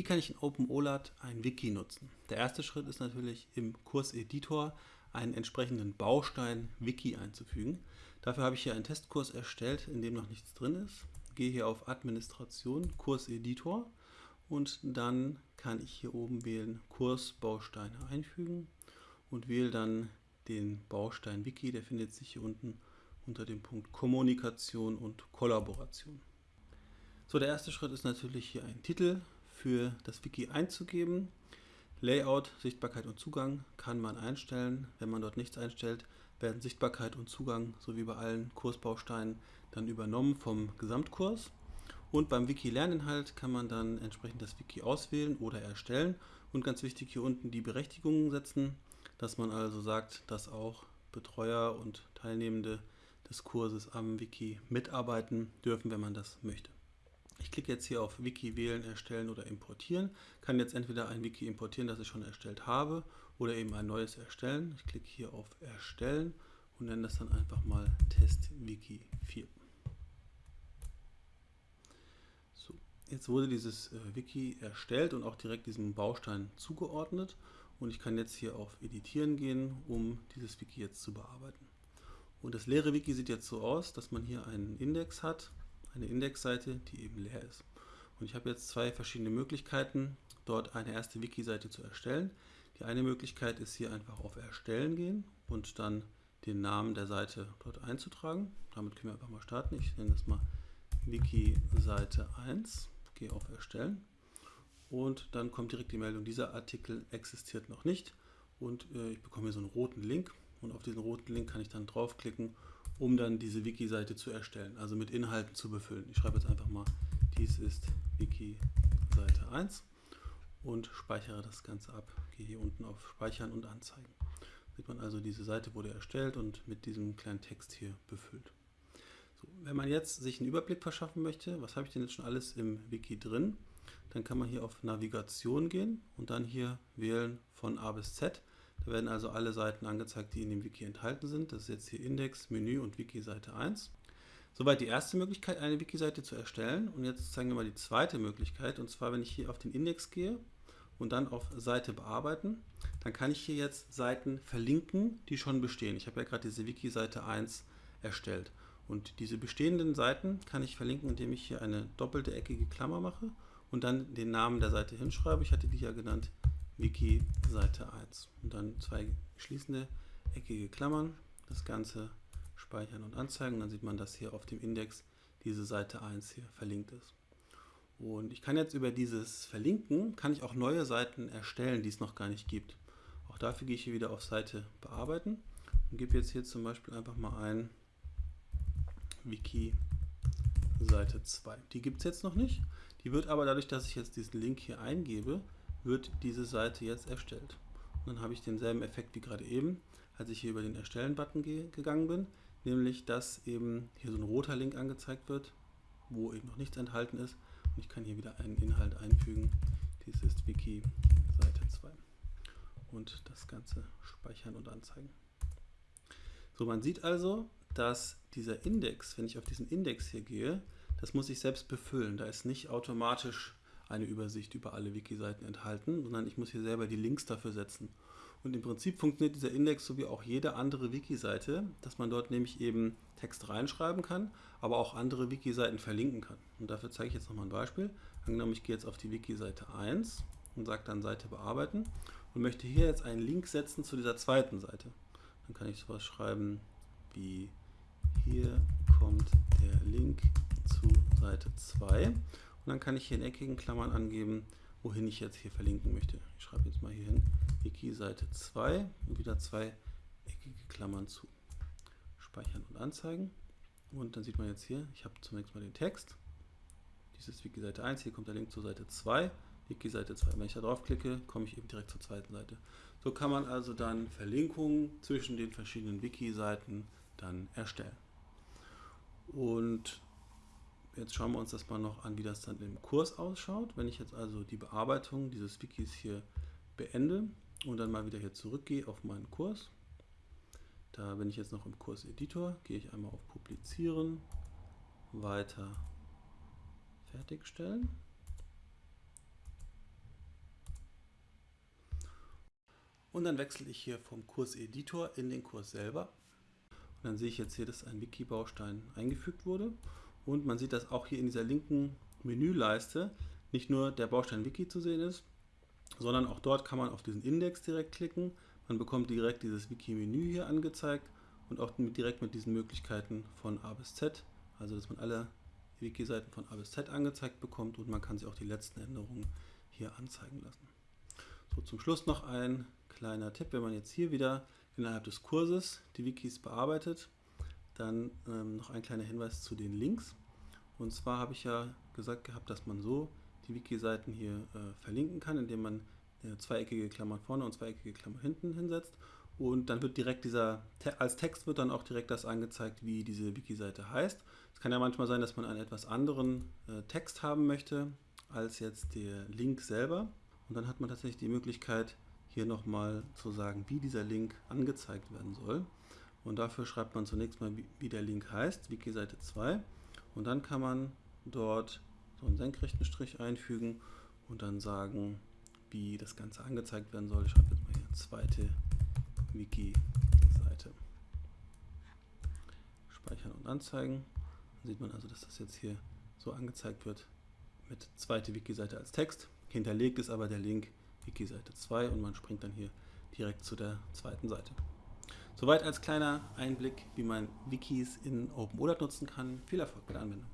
Wie kann ich in OpenOLAT ein Wiki nutzen? Der erste Schritt ist natürlich im Kurseditor einen entsprechenden Baustein Wiki einzufügen. Dafür habe ich hier einen Testkurs erstellt, in dem noch nichts drin ist. Gehe hier auf Administration, Kurseditor und dann kann ich hier oben wählen Kursbausteine einfügen und wähle dann den Baustein Wiki, der findet sich hier unten unter dem Punkt Kommunikation und Kollaboration. So, der erste Schritt ist natürlich hier ein Titel für das Wiki einzugeben. Layout, Sichtbarkeit und Zugang kann man einstellen. Wenn man dort nichts einstellt, werden Sichtbarkeit und Zugang sowie bei allen Kursbausteinen dann übernommen vom Gesamtkurs. Und beim Wiki-Lerninhalt kann man dann entsprechend das Wiki auswählen oder erstellen. Und ganz wichtig hier unten die Berechtigungen setzen, dass man also sagt, dass auch Betreuer und Teilnehmende des Kurses am Wiki mitarbeiten dürfen, wenn man das möchte. Ich klicke jetzt hier auf Wiki wählen, erstellen oder importieren. Kann jetzt entweder ein Wiki importieren, das ich schon erstellt habe, oder eben ein neues erstellen. Ich klicke hier auf Erstellen und nenne das dann einfach mal TestWiki 4. So, jetzt wurde dieses äh, Wiki erstellt und auch direkt diesem Baustein zugeordnet. Und ich kann jetzt hier auf Editieren gehen, um dieses Wiki jetzt zu bearbeiten. Und das leere Wiki sieht jetzt so aus, dass man hier einen Index hat eine Indexseite, die eben leer ist. Und ich habe jetzt zwei verschiedene Möglichkeiten, dort eine erste Wiki-Seite zu erstellen. Die eine Möglichkeit ist hier einfach auf Erstellen gehen und dann den Namen der Seite dort einzutragen. Damit können wir einfach mal starten. Ich nenne das mal Wiki-Seite 1, gehe auf Erstellen und dann kommt direkt die Meldung, dieser Artikel existiert noch nicht und äh, ich bekomme hier so einen roten Link und auf diesen roten Link kann ich dann draufklicken um dann diese Wiki-Seite zu erstellen, also mit Inhalten zu befüllen. Ich schreibe jetzt einfach mal, dies ist Wiki-Seite 1 und speichere das Ganze ab. Gehe hier unten auf Speichern und Anzeigen. Sieht man also, diese Seite wurde erstellt und mit diesem kleinen Text hier befüllt. So, wenn man jetzt sich einen Überblick verschaffen möchte, was habe ich denn jetzt schon alles im Wiki drin, dann kann man hier auf Navigation gehen und dann hier wählen von A bis Z. Da werden also alle Seiten angezeigt, die in dem Wiki enthalten sind. Das ist jetzt hier Index, Menü und Wiki-Seite 1. Soweit die erste Möglichkeit, eine Wiki-Seite zu erstellen. Und jetzt zeigen wir mal die zweite Möglichkeit. Und zwar, wenn ich hier auf den Index gehe und dann auf Seite bearbeiten, dann kann ich hier jetzt Seiten verlinken, die schon bestehen. Ich habe ja gerade diese Wiki-Seite 1 erstellt. Und diese bestehenden Seiten kann ich verlinken, indem ich hier eine doppelte eckige Klammer mache und dann den Namen der Seite hinschreibe. Ich hatte die ja genannt Wiki Seite 1. Und dann zwei schließende eckige Klammern, das Ganze speichern und anzeigen. Dann sieht man, dass hier auf dem Index diese Seite 1 hier verlinkt ist. Und ich kann jetzt über dieses Verlinken, kann ich auch neue Seiten erstellen, die es noch gar nicht gibt. Auch dafür gehe ich hier wieder auf Seite bearbeiten und gebe jetzt hier zum Beispiel einfach mal ein Wiki Seite 2. Die gibt es jetzt noch nicht. Die wird aber dadurch, dass ich jetzt diesen Link hier eingebe, wird diese Seite jetzt erstellt. Und dann habe ich denselben Effekt wie gerade eben, als ich hier über den Erstellen-Button ge gegangen bin, nämlich dass eben hier so ein roter Link angezeigt wird, wo eben noch nichts enthalten ist. Und ich kann hier wieder einen Inhalt einfügen. Dies ist Wiki Seite 2. Und das Ganze speichern und anzeigen. So, man sieht also, dass dieser Index, wenn ich auf diesen Index hier gehe, das muss ich selbst befüllen. Da ist nicht automatisch eine Übersicht über alle Wiki-Seiten enthalten, sondern ich muss hier selber die Links dafür setzen. Und im Prinzip funktioniert dieser Index so wie auch jede andere Wiki-Seite, dass man dort nämlich eben Text reinschreiben kann, aber auch andere Wiki-Seiten verlinken kann. Und dafür zeige ich jetzt nochmal ein Beispiel. Angenommen, ich gehe jetzt auf die Wiki-Seite 1 und sage dann Seite bearbeiten und möchte hier jetzt einen Link setzen zu dieser zweiten Seite. Dann kann ich sowas schreiben wie hier kommt der Link zu Seite 2 dann kann ich hier in eckigen Klammern angeben, wohin ich jetzt hier verlinken möchte. Ich schreibe jetzt mal hier hin Wiki Seite 2 und wieder zwei eckige Klammern zu. Speichern und anzeigen. Und dann sieht man jetzt hier, ich habe zunächst mal den Text. Dies ist Wiki Seite 1, hier kommt der Link zur Seite 2. Wiki Seite 2. Wenn ich da drauf klicke, komme ich eben direkt zur zweiten Seite. So kann man also dann Verlinkungen zwischen den verschiedenen Wiki-Seiten dann erstellen. Und jetzt schauen wir uns das mal noch an, wie das dann im Kurs ausschaut. Wenn ich jetzt also die Bearbeitung dieses Wikis hier beende und dann mal wieder hier zurückgehe auf meinen Kurs, da bin ich jetzt noch im Kurs Editor, gehe ich einmal auf Publizieren, weiter fertigstellen. Und dann wechsle ich hier vom Kurs Editor in den Kurs selber. Und dann sehe ich jetzt hier, dass ein Wiki-Baustein eingefügt wurde. Und man sieht, dass auch hier in dieser linken Menüleiste nicht nur der Baustein Wiki zu sehen ist, sondern auch dort kann man auf diesen Index direkt klicken. Man bekommt direkt dieses Wiki-Menü hier angezeigt und auch direkt mit diesen Möglichkeiten von A bis Z, also dass man alle Wiki-Seiten von A bis Z angezeigt bekommt und man kann sich auch die letzten Änderungen hier anzeigen lassen. So, zum Schluss noch ein kleiner Tipp, wenn man jetzt hier wieder innerhalb des Kurses die Wikis bearbeitet, dann ähm, noch ein kleiner Hinweis zu den Links. Und zwar habe ich ja gesagt gehabt, dass man so die Wiki-Seiten hier äh, verlinken kann, indem man eine zweieckige Klammer vorne und zweieckige Klammer hinten hinsetzt. Und dann wird direkt dieser, als Text wird dann auch direkt das angezeigt, wie diese Wiki-Seite heißt. Es kann ja manchmal sein, dass man einen etwas anderen äh, Text haben möchte als jetzt der Link selber. Und dann hat man tatsächlich die Möglichkeit, hier nochmal zu sagen, wie dieser Link angezeigt werden soll. Und dafür schreibt man zunächst mal, wie der Link heißt, Wiki-Seite 2. Und dann kann man dort so einen senkrechten Strich einfügen und dann sagen, wie das Ganze angezeigt werden soll. Ich schreibe jetzt mal hier zweite Wiki-Seite. Speichern und anzeigen. Dann sieht man also, dass das jetzt hier so angezeigt wird mit zweite Wiki-Seite als Text. Hinterlegt ist aber der Link Wiki-Seite 2 und man springt dann hier direkt zu der zweiten Seite. Soweit als kleiner Einblick, wie man Wikis in OpenOLAT nutzen kann. Viel Erfolg bei der Anwendung.